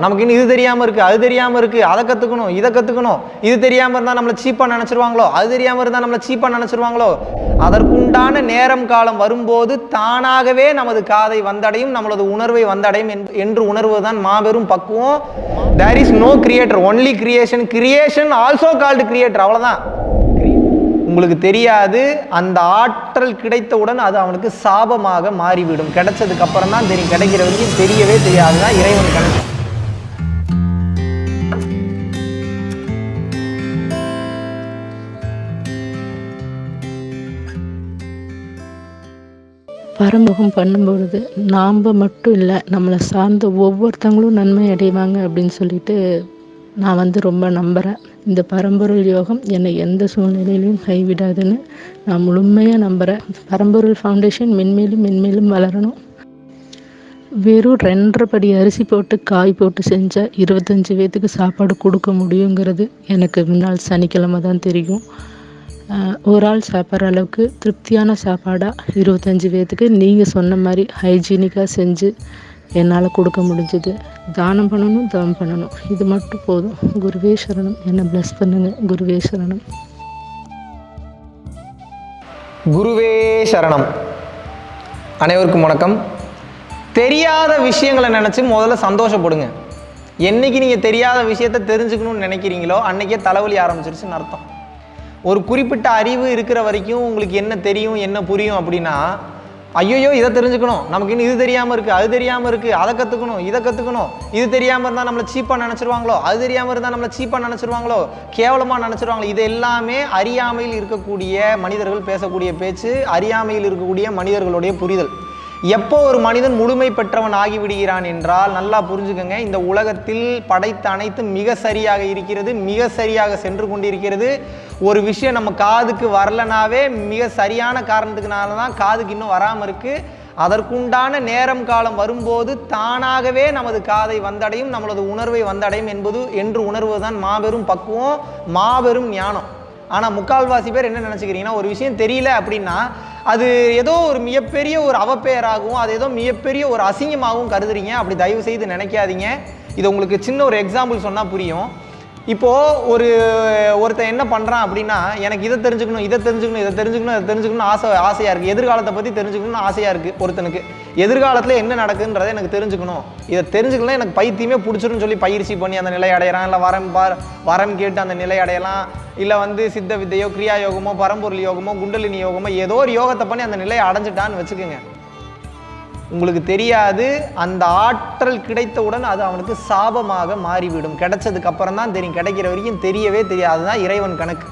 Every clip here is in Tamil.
நமக்கு இன்னும் இது தெரியாமல் இருக்குது அது தெரியாமல் இருக்குது அதை கற்றுக்கணும் இதை கற்றுக்கணும் இது தெரியாமல் இருந்தால் நம்மளை சீப்பாக நினச்சிருவாங்களோ? அது தெரியாமல் இருந்தால் நம்மளை சீப்பாக நினச்சிருவாங்களோ? அதற்குண்டான நேரம் காலம் வரும்போது தானாகவே நமது காதை வந்தடையும் நம்மளது உணர்வை வந்தடையும் என்று- என்று உணர்வதுதான் மாபெரும் பக்குவம். There is no creator only creation creation also called creator அவ்வளோதான் உங்களுக்கு தெரியாது அந்த ஆற்றல் கிடைத்தவுடன் அது அவனுக்கு சாபமாக மாறிவிடும். கிடைச்சதுக்கு அப்புறம் தான் தெரியும். கிடைக்கிற வரைக்கும் தெரியவே தெரியாது. தான் இறைவன் கணக்கு. பரமுகம் பண்ணும்பொழுது நாம் மட்டும் இல்லை நம்மளை சார்ந்த ஒவ்வொருத்தங்களும் நன்மை அடைவாங்க அப்படின்னு சொல்லிட்டு நான் வந்து ரொம்ப நம்புகிறேன் இந்த பரம்பொருள் யோகம் என்னை எந்த சூழ்நிலையிலையும் கைவிடாதுன்னு நான் முழுமையாக நம்புகிறேன் பரம்பொருள் ஃபவுண்டேஷன் மென்மேலும் மென்மேலும் வளரணும். வெறும் ரெண்டரை படி அரிசி போட்டு காய் போட்டு செஞ்சால் இருபத்தஞ்சி பேத்துக்கு சாப்பாடு கொடுக்க முடியுங்கிறது எனக்கு முன்னாள் சனிக்கிழமை தான் தெரியும். ஒரு ஆள் சாப்பிட்ற அளவுக்கு திருப்தியான சாப்பாடாக இருபத்தஞ்சி பேர்த்துக்கு நீங்கள் சொன்ன மாதிரி ஹைஜீனிக்காக செஞ்சு என்னால் கொடுக்க முடிஞ்சது. தானம் பண்ணணும் தவம் பண்ணணும். இது மட்டும் போதும். குருவே சரணம். என்னை ப்ளஸ் பண்ணுங்க. குருவே சரணம். குருவே சரணம். அனைவருக்கும் வணக்கம். தெரியாத விஷயங்களை நினச்சி முதல்ல சந்தோஷப்படுங்க. என்னைக்கு நீங்கள் தெரியாத விஷயத்தை தெரிஞ்சுக்கணும்னு நினைக்கிறீங்களோ அன்றைக்கே தலைவலி ஆரம்பிச்சிருச்சுன்னு அர்த்தம். ஒரு குறிப்பிட்ட அறிவு இருக்கிற வரைக்கும் உங்களுக்கு என்ன தெரியும் என்ன புரியும் அப்படின்னா ஐயோ இதை தெரிஞ்சுக்கணும். நமக்கு இன்னும் இது தெரியாமல் இருக்குது அது தெரியாமல் இருக்குது அதை கற்றுக்கணும் இதை கற்றுக்கணும் இது தெரியாமல் இருந்தால் நம்மளை சீப்பாக நினச்சிருவாங்களோ அது தெரியாமல் இருந்தால் நம்மளை சீப்பாக நினச்சிருவாங்களோ கேவலமாக நினச்சிருவாங்களோ இது எல்லாமே அறியாமையில் இருக்கக்கூடிய மனிதர்கள் பேசக்கூடிய பேச்சு அறியாமையில் இருக்கக்கூடிய மனிதர்களுடைய புரிதல். எப்போ ஒரு மனிதன் முழுமை பெற்றவன் ஆகிவிடுகிறான் என்றால் நல்லா புரிஞ்சுக்கங்க இந்த உலகத்தில் படைத்த அனைத்தும் மிக சரியாக இருக்கிறது மிக சரியாக சென்று கொண்டிருக்கிறது. ஒரு விஷயம் நம்ம காதுக்கு வரலனாவே மிக சரியான காரணத்துக்குனால தான் காதுக்கு இன்னும் வராமல் இருக்குது அதற்குண்டான நேரம் காலம் வரும்போது தானாகவே நமது காதை வந்தடையும் நம்மளது உணர்வை வந்தடையும் என்பது என்று உணர்வதுதான் மாபெரும் பக்குவம் மாபெரும் ஞானம். ஆனால் முக்கால்வாசி பேர் என்ன நினச்சிக்கிறீங்கன்னா ஒரு விஷயம் தெரியல அப்படின்னா அது ஏதோ ஒரு மிகப்பெரிய ஒரு அவப்பெயராகவும் அது ஏதோ மிகப்பெரிய ஒரு அசிங்கமாகவும் கருதுறீங்க. அப்படி தயவு செய்து நினைக்காதீங்க. இது உங்களுக்கு சின்ன ஒரு எக்ஸாம்பிள் சொன்னால் புரியும். இப்போது ஒரு ஒருத்தன் என்ன பண்ணுறான் அப்படின்னா எனக்கு இதை தெரிஞ்சுக்கணும் இதை தெரிஞ்சுக்கணும் இதை தெரிஞ்சுக்கணும் இதை தெரிஞ்சுக்கணும் ஆசை ஆசையாக இருக்குது எதிர்காலத்தை பற்றி தெரிஞ்சுக்கணும்னு ஆசையாக இருக்குது ஒருத்தனுக்கு. எதிர்காலத்தில் என்ன நடக்குன்றதை எனக்கு தெரிஞ்சுக்கணும். இதை தெரிஞ்சுக்கலாம் எனக்கு பைத்தியமே பிடிச்சிருன்னு சொல்லி பயிற்சி பண்ணி அந்த நிலை அடையிறான். இல்லை வரம் பார் வரம் கேட்டு அந்த நிலை அடையலாம். இல்லை வந்து சித்த வித்தையோ கிரியா யோகமோ பரம்பொருள் யோகமோ குண்டலினி யோகமோ ஏதோ ஒரு யோகத்தை பண்ணி அந்த நிலையை அடைஞ்சிட்டான்னு வச்சுக்கோங்க. உங்களுக்கு தெரியாது அந்த ஆற்றல் கிடைத்தவுடன் அது அவனுக்கு சாபமாக மாறிவிடும். கிடைச்சதுக்கு அப்புறம் தான் தெரியும். கிடைக்கிற வரைக்கும் தெரியவே தெரியாது. தான் இறைவன் கணக்கு.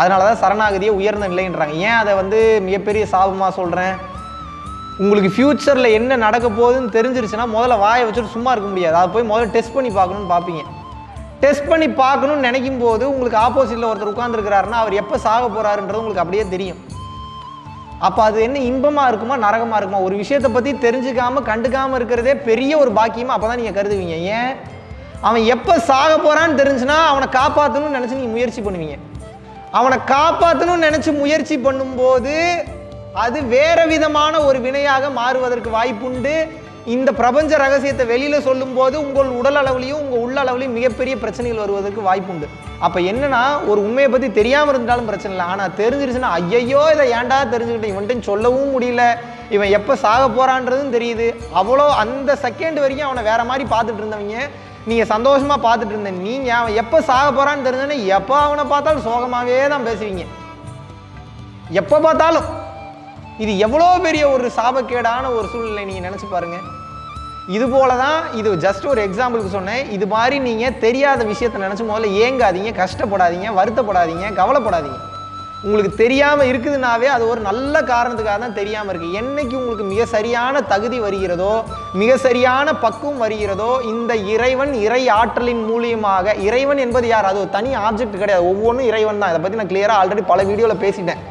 அதனால தான் சரணாகதியை உயர்ந்த நிலைன்றாங்க. ஏன் அதை வந்து மிகப்பெரிய சாபமாக சொல்கிறேன் உங்களுக்கு ஃப்யூச்சரில் என்ன நடக்க போகுதுன்னு தெரிஞ்சிருச்சுன்னா முதல்ல வாயை வச்சுட்டு சும்மா இருக்க முடியாது. அதை போய் முதல்ல டெஸ்ட் பண்ணி பார்க்கணும்னு பார்ப்பீங்க. டெஸ்ட் பண்ணி பார்க்கணும்னு நினைக்கும் போது உங்களுக்கு ஆப்போசிட்டில் ஒருத்தர் உட்காந்துருக்கிறாருன்னா அவர் எப்போ சாக போகிறாருன்றது உங்களுக்கு அப்படியே தெரியும். அப்போ அது என்ன இன்பமாக இருக்குமா நரகமாக இருக்குமா? ஒரு விஷயத்தை பற்றி தெரிஞ்சுக்காமல் கண்டுக்காமல் இருக்கிறதே பெரிய ஒரு பாக்கியமாக அப்போ தான் நீங்கள் கருதுவீங்க. ஏன்? அவன் எப்போ சாக போகிறான்னு தெரிஞ்சுன்னா அவனை காப்பாற்றணும்னு நினச்சி நீங்கள் முயற்சி பண்ணுவீங்க. அவனை காப்பாற்றணும்னு நினச்சி முயற்சி பண்ணும்போது அது வேற விதமான ஒரு வினையாக மாறுவதற்கு வாய்ப்புண்டு. இந்த பிரபஞ்ச ரகசியத்தை வெளியில் சொல்லும்போது உங்கள் உடல் அளவுலையும் உங்கள் உள்ள அளவுலையும் மிகப்பெரிய பிரச்சனைகள் வருவதற்கு வாய்ப்பு உண்டு அப்போ என்னன்னா ஒரு உண்மையை பற்றி தெரியாமல் இருந்தாலும் பிரச்சனை இல்லை. ஆனால் தெரிஞ்சிருச்சுன்னா ஐயையோ இதை ஏன்டா தெரிஞ்சுக்கிட்டேன்? இவன்ட்டு சொல்லவும் முடியல. இவன் எப்போ சாக போகிறான்றதும் தெரியுது. அவ்வளோ அந்த செகண்ட் வரைக்கும் அவனை வேற மாதிரி பார்த்துட்டு இருந்தவங்க நீங்கள் சந்தோஷமாக பார்த்துட்டு இருந்த நீங்கள் அவன் எப்போ சாக போகிறான்னு தெரிஞ்சோன்னே எப்போ அவனை பார்த்தாலும் சோகமாகவே தான் பேசுவீங்க. எப்போ பார்த்தாலும். இது எவ்வளோ பெரிய ஒரு சாபக்கேடான ஒரு சூழ்நிலை நீங்கள் நினச்சி பாருங்கள் இது போல தான் இது ஜஸ்ட் ஒரு எக்ஸாம்பிளுக்கு சொன்னேன். இது மாதிரி நீங்கள் தெரியாத விஷயத்தை நினச்சி முதல்ல ஏங்காதீங்க கஷ்டப்படாதீங்க வருத்தப்படாதீங்க கவலைப்படாதீங்க. உங்களுக்கு தெரியாமல் இருக்குதுனாவே அது ஒரு நல்ல காரணத்துக்காக தான் தெரியாமல் இருக்குது என்னைக்கு உங்களுக்கு மிக சரியான தகுதி வருகிறதோ மிக சரியான பக்குவம் வருகிறதோ இந்த இறைவன் இறை ஆற்றலின் மூலியமாக இறைவன் என்பது யார்? அது ஒரு தனி ஆப்ஜெக்ட் கிடையாது. ஒவ்வொன்றும் இறைவன் தான். இதை பற்றி நான் கிளியராக ஆல்ரெடி பல வீடியோவில் பேசிட்டேன்.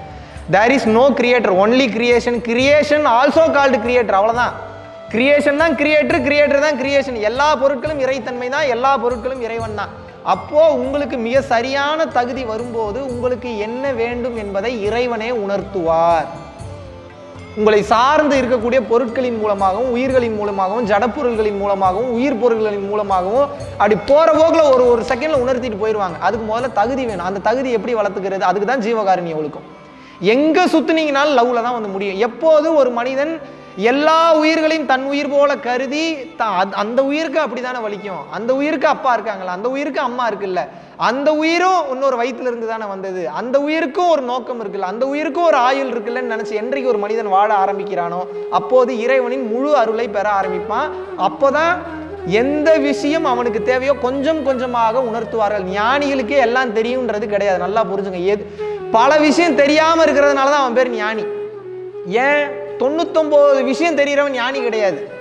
There is no creator only creation creation also called creator அவ்வளோதான் கிரியேஷன் தான் கிரியேட்டர் கிரியேட்டர் தான் கிரியேஷன் எல்லா பொருட்களும் இறைத்தன்மை தான் எல்லா பொருட்களும் இறைவன் தான். அப்போ உங்களுக்கு மிக சரியான தகுதி வரும்போது உங்களுக்கு என்ன வேண்டும் என்பதை இறைவனே உணர்த்துவார். உங்களை சார்ந்து இருக்கக்கூடிய பொருட்களின் மூலமாகவும் உயிர்களின் மூலமாகவும் ஜடப்பொருள்களின் மூலமாகவும் உயிர் பொருள்களின் மூலமாகவும் அப்படி போற போக்கில் ஒரு ஒரு செகண்ட்ல உணர்த்திட்டு போயிடுவாங்க அதுக்கு முதல்ல தகுதி வேணும். அந்த தகுதி எப்படி வளர்த்துக்கிறது? அதுக்கு தான் ஜீவகாரணி ஒழுக்கம். எங்க சுற்றுனீங்கனாலும் லவ்ல தான் வந்து முடியும். எப்போது ஒரு மனிதன் எல்லா உயிர்களையும் தன் உயிர் போல கருதி த- அந்த உயிருக்கு அப்படிதானே வலிக்கும். அந்த உயிருக்கு அப்பா இருக்காங்களா? அந்த உயிருக்கு அம்மா இருக்குல்ல. அந்த உயிரும் இன்னொரு வயிற்றுல இருந்து தானே வந்தது. அந்த உயிருக்கும் ஒரு நோக்கம் இருக்குல்ல. அந்த உயிருக்கும் ஒரு ஆயுள் இருக்குல்லன்னு நினைச்சு என்றைக்கு ஒரு மனிதன் வாழ ஆரம்பிக்கிறானோ அப்போது இறைவனின் முழு அருளை பெற ஆரம்பிப்பான். அப்போதான் எந்த விஷயம் அவனுக்கு தேவையோ கொஞ்சம் கொஞ்சமாக உணர்த்துவார்கள். ஞானிகளுக்கே எல்லாம் தெரியுன்றது கிடையாது. நல்லா புரிஞ்சுங்க. எது பல விஷயம் தெரியாமல் இருக்கிறதுனால தான் அவன் பேர் ஞானி. ஏன்? தொண்ணூத்தொம்போது விஷயம் தெரிகிறவன் ஞானி கிடையாது.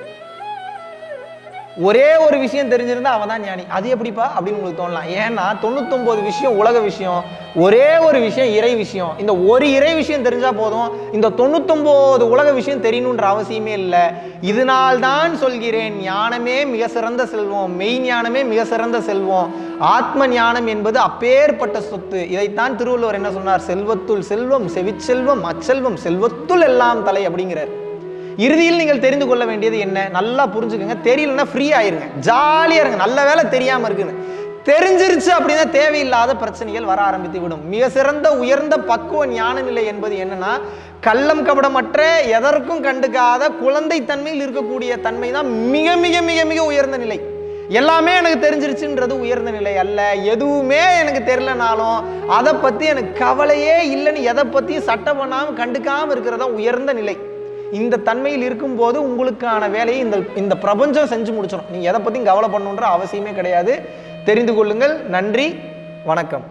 ஒரே ஒரு விஷயம் தெரிஞ்சிருந்தா அவன் தான் ஞானி. அது எப்படிப்பா? அப்படின்னு உங்களுக்கு தோணலாம். ஏன்னா தொண்ணூத்தொன்பது விஷயம் உலக விஷயம் ஒரே ஒரு விஷயம் இறை விஷயம். இந்த ஒரு இறை விஷயம் தெரிஞ்சா போதும். இந்த தொண்ணூத்தொன்பது உலக விஷயம் தெரியணுன்ற அவசியமே இல்லை. இதனால் தான் சொல்கிறேன் ஞானமே மிக சிறந்த செல்வம். மெய் ஞானமே மிக சிறந்த செல்வம். ஆத்ம ஞானம் என்பது அப்பேற்பட்ட சொத்து. இதைத்தான் திருவள்ளுவர் என்ன சொன்னார்? செல்வத்துள் செல்வம் செவிச்செல்வம் அச்செல்வம் செல்வத்துள் எல்லாம் தலை அப்படிங்கிறார். இறுதியில் நீங்கள் தெரிந்து கொள்ள வேண்டியது என்ன? நல்லா புரிஞ்சுக்கோங்க. தெரியலன்னா ஃப்ரீ ஆயிருங்க ஜாலியா இருங்க. நல்ல வேலை தெரியாம இருக்குன்னு. தெரிஞ்சிருச்சு அப்படின்னா தேவையில்லாத பிரச்சனைகள் வர ஆரம்பித்து விடும். மிக சிறந்த உயர்ந்த பக்குவ ஞான நிலை என்பது என்னன்னா கள்ளம் கபடமற்ற எதற்கும் கண்டுக்காத குழந்தை தன்மையில் இருக்கக்கூடிய தன்மை தான் மிக மிக மிக மிக உயர்ந்த நிலை. எல்லாமே எனக்கு தெரிஞ்சிருச்சுன்றது உயர்ந்த நிலை அல்ல. எதுவுமே எனக்கு தெரியலனாலும் அதை பத்தி எனக்கு கவலையே இல்லைன்னு எதை பத்தியும் சட்டம் பண்ணாமல் கண்டுக்காம இருக்கிறதா உயர்ந்த நிலை. இந்த தன்மையில் இருக்கும்போது உங்களுக்கான வேலையை இந்த இந்த பிரபஞ்சம் செஞ்சு முடிச்சிடும் நீங்கள் எதை பற்றியும் கவலை பண்ணுன்ற அவசியமே கிடையாது. தெரிந்து கொள்ளுங்கள். நன்றி. வணக்கம்.